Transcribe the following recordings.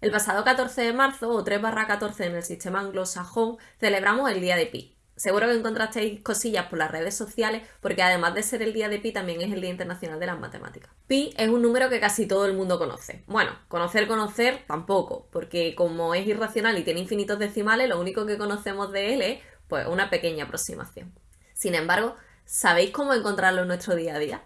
El pasado 14 de marzo, o 3 barra 14 en el sistema anglosajón, celebramos el Día de Pi. Seguro que encontrasteis cosillas por las redes sociales porque además de ser el día de Pi también es el Día Internacional de las Matemáticas. Pi es un número que casi todo el mundo conoce. Bueno, conocer, conocer tampoco, porque como es irracional y tiene infinitos decimales, lo único que conocemos de él es pues una pequeña aproximación. Sin embargo, ¿sabéis cómo encontrarlo en nuestro día a día?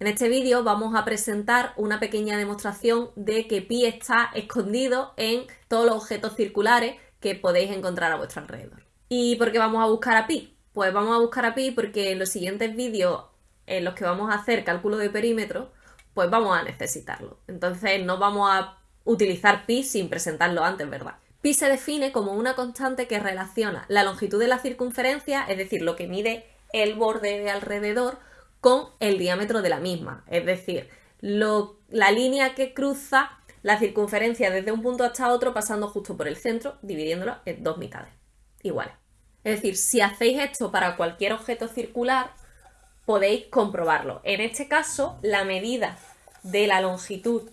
En este vídeo vamos a presentar una pequeña demostración de que pi está escondido en todos los objetos circulares que podéis encontrar a vuestro alrededor. ¿Y por qué vamos a buscar a pi? Pues vamos a buscar a pi porque en los siguientes vídeos en los que vamos a hacer cálculo de perímetro, pues vamos a necesitarlo. Entonces no vamos a utilizar pi sin presentarlo antes, ¿verdad? Pi se define como una constante que relaciona la longitud de la circunferencia, es decir, lo que mide el borde de alrededor, con el diámetro de la misma. Es decir, la línea que cruza la circunferencia desde un punto hasta otro pasando justo por el centro, dividiéndolo en dos mitades iguales. Es decir, si hacéis esto para cualquier objeto circular, podéis comprobarlo. En este caso, la medida de la longitud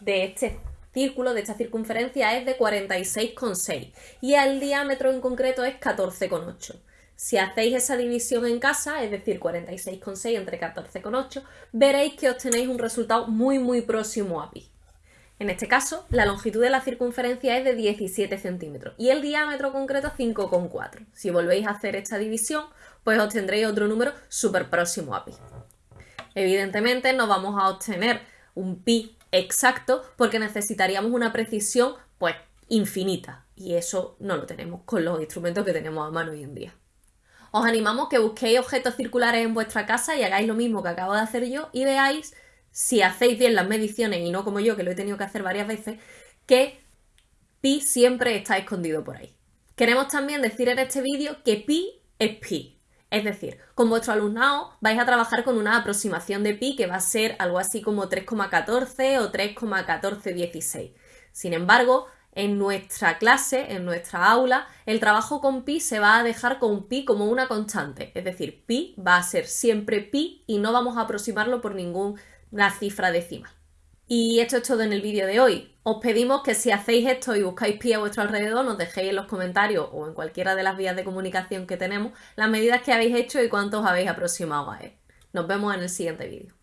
de este círculo, de esta circunferencia, es de 46,6 y el diámetro en concreto es 14,8. Si hacéis esa división en casa, es decir, 46,6 entre 14,8, veréis que obtenéis un resultado muy muy próximo a pi. En este caso, la longitud de la circunferencia es de 17 centímetros y el diámetro concreto 5,4. Si volvéis a hacer esta división, pues obtendréis otro número súper próximo a pi. Evidentemente no vamos a obtener un pi exacto porque necesitaríamos una precisión pues infinita y eso no lo tenemos con los instrumentos que tenemos a mano hoy en día. Os animamos que busquéis objetos circulares en vuestra casa y hagáis lo mismo que acabo de hacer yo y veáis si hacéis bien las mediciones y no como yo, que lo he tenido que hacer varias veces, que pi siempre está escondido por ahí. Queremos también decir en este vídeo que pi es pi. Es decir, con vuestro alumnado vais a trabajar con una aproximación de pi que va a ser algo así como 3,14 o 3,1416. Sin embargo, en nuestra clase, en nuestra aula, el trabajo con pi se va a dejar con pi como una constante. Es decir, pi va a ser siempre pi y no vamos a aproximarlo por ningún la cifra decimal. Y esto es todo en el vídeo de hoy. Os pedimos que si hacéis esto y buscáis pi a vuestro alrededor, nos dejéis en los comentarios o en cualquiera de las vías de comunicación que tenemos las medidas que habéis hecho y cuántos habéis aproximado a él. Nos vemos en el siguiente vídeo.